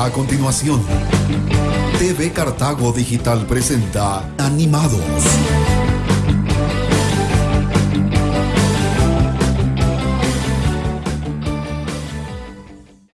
A continuación, TV Cartago Digital presenta Animados.